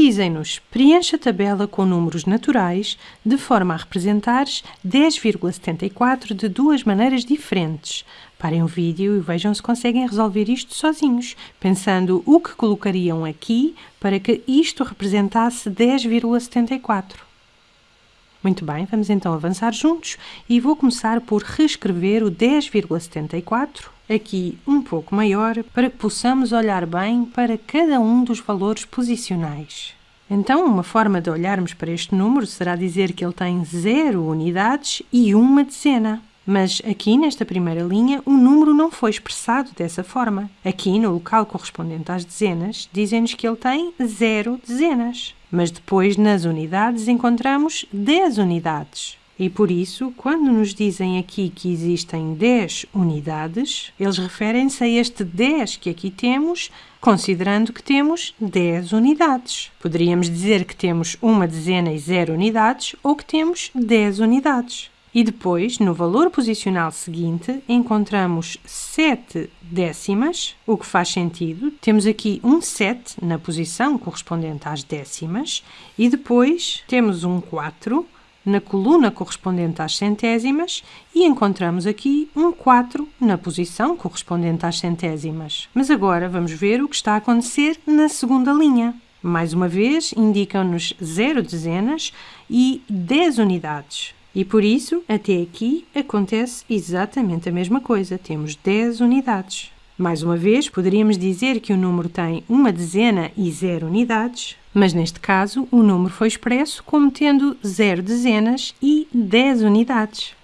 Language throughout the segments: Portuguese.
dizem-nos preencha a tabela com números naturais de forma a representares 10,74 de duas maneiras diferentes. Parem o vídeo e vejam se conseguem resolver isto sozinhos, pensando o que colocariam aqui para que isto representasse 10,74. Muito bem, vamos então avançar juntos e vou começar por reescrever o 10,74 aqui um pouco maior para que possamos olhar bem para cada um dos valores posicionais. Então, uma forma de olharmos para este número será dizer que ele tem 0 unidades e uma dezena. Mas aqui nesta primeira linha o número não foi expressado dessa forma. Aqui no local correspondente às dezenas, dizem-nos que ele tem zero dezenas. Mas depois nas unidades encontramos 10 unidades. E por isso, quando nos dizem aqui que existem 10 unidades, eles referem-se a este 10 que aqui temos, considerando que temos 10 unidades. Poderíamos dizer que temos uma dezena e zero unidades ou que temos 10 unidades. E depois, no valor posicional seguinte, encontramos 7 décimas, o que faz sentido. Temos aqui um 7 na posição correspondente às décimas e depois temos um 4 na coluna correspondente às centésimas e encontramos aqui um 4 na posição correspondente às centésimas. Mas agora vamos ver o que está a acontecer na segunda linha. Mais uma vez, indicam-nos 0 dezenas e 10 unidades. E por isso, até aqui, acontece exatamente a mesma coisa. Temos 10 unidades. Mais uma vez, poderíamos dizer que o número tem uma dezena e zero unidades, mas neste caso o número foi expresso como tendo zero dezenas e 10 unidades.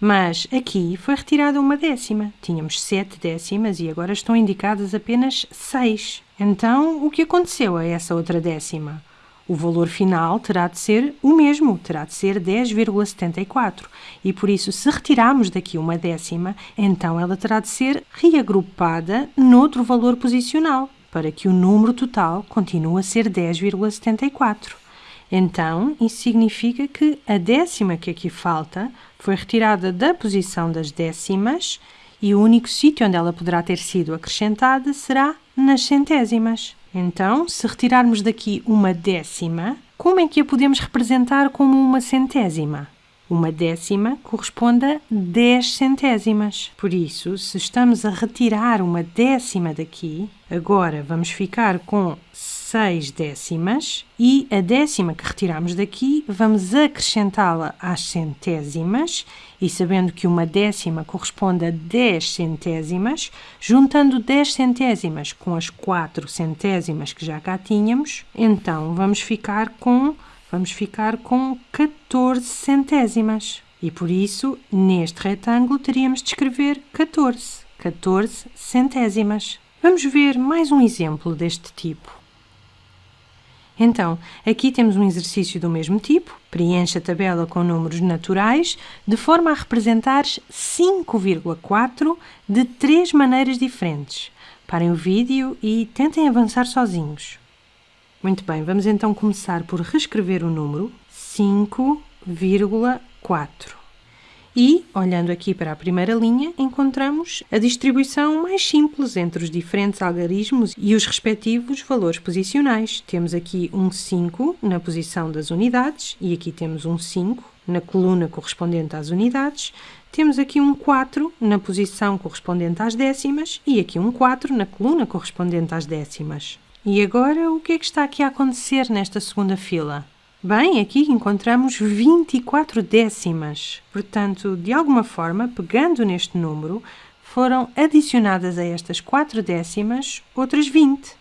Mas aqui foi retirada uma décima. Tínhamos sete décimas e agora estão indicadas apenas seis. Então, o que aconteceu a essa outra décima? O valor final terá de ser o mesmo, terá de ser 10,74. E por isso, se retirarmos daqui uma décima, então ela terá de ser reagrupada noutro valor posicional, para que o número total continue a ser 10,74. Então, isso significa que a décima que aqui falta foi retirada da posição das décimas e o único sítio onde ela poderá ter sido acrescentada será nas centésimas. Então, se retirarmos daqui uma décima, como é que a podemos representar como uma centésima? Uma décima corresponde a 10 centésimas. Por isso, se estamos a retirar uma décima daqui, agora vamos ficar com 6 décimas e a décima que retiramos daqui vamos acrescentá-la às centésimas e sabendo que uma décima corresponde a 10 centésimas, juntando 10 centésimas com as 4 centésimas que já cá tínhamos, então vamos ficar com vamos ficar com 14 centésimas. E por isso, neste retângulo, teríamos de escrever 14, 14 centésimas. Vamos ver mais um exemplo deste tipo. Então, aqui temos um exercício do mesmo tipo. Preencha a tabela com números naturais, de forma a representar 5,4 de três maneiras diferentes. Parem o vídeo e tentem avançar sozinhos. Muito bem, vamos então começar por reescrever o número 5,4. E, olhando aqui para a primeira linha, encontramos a distribuição mais simples entre os diferentes algarismos e os respectivos valores posicionais. Temos aqui um 5 na posição das unidades e aqui temos um 5 na coluna correspondente às unidades. Temos aqui um 4 na posição correspondente às décimas e aqui um 4 na coluna correspondente às décimas. E agora, o que é que está aqui a acontecer nesta segunda fila? Bem, aqui encontramos 24 décimas. Portanto, de alguma forma, pegando neste número, foram adicionadas a estas 4 décimas outras 20.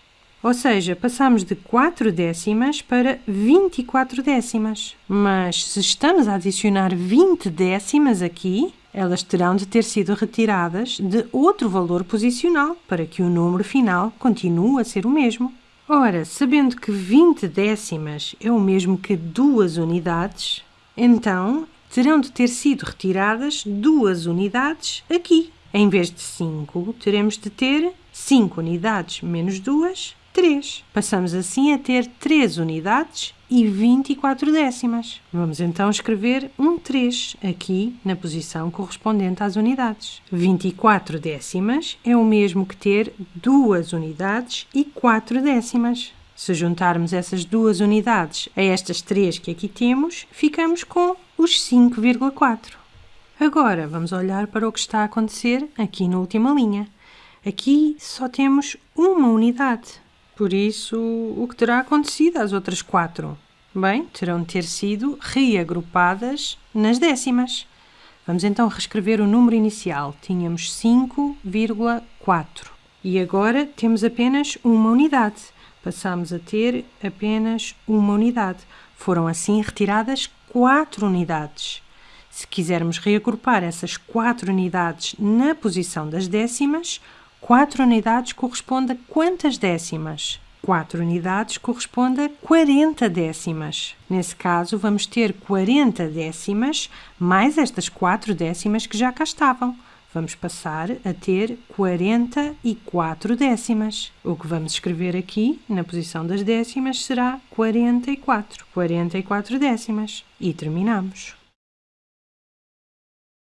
Ou seja, passamos de 4 décimas para 24 décimas. Mas se estamos a adicionar 20 décimas aqui, elas terão de ter sido retiradas de outro valor posicional para que o número final continue a ser o mesmo. Ora, sabendo que 20 décimas é o mesmo que duas unidades, então terão de ter sido retiradas duas unidades aqui. Em vez de 5, teremos de ter 5 unidades menos 2, 3. Passamos assim a ter 3 unidades e 24 décimas. Vamos então escrever um 3 aqui na posição correspondente às unidades. 24 décimas é o mesmo que ter 2 unidades e 4 décimas. Se juntarmos essas duas unidades a estas três que aqui temos, ficamos com os 5,4. Agora vamos olhar para o que está a acontecer aqui na última linha. Aqui só temos uma unidade, por isso o que terá acontecido às outras quatro? Bem, terão de ter sido reagrupadas nas décimas. Vamos então reescrever o número inicial. Tínhamos 5,4 e agora temos apenas uma unidade. Passamos a ter apenas uma unidade. Foram assim retiradas quatro unidades. Se quisermos reagrupar essas quatro unidades na posição das décimas, quatro unidades corresponde a quantas décimas? 4 unidades corresponde a 40 décimas. Nesse caso, vamos ter 40 décimas mais estas 4 décimas que já cá estavam. Vamos passar a ter 44 décimas. O que vamos escrever aqui, na posição das décimas, será 44. 44 décimas. E terminamos.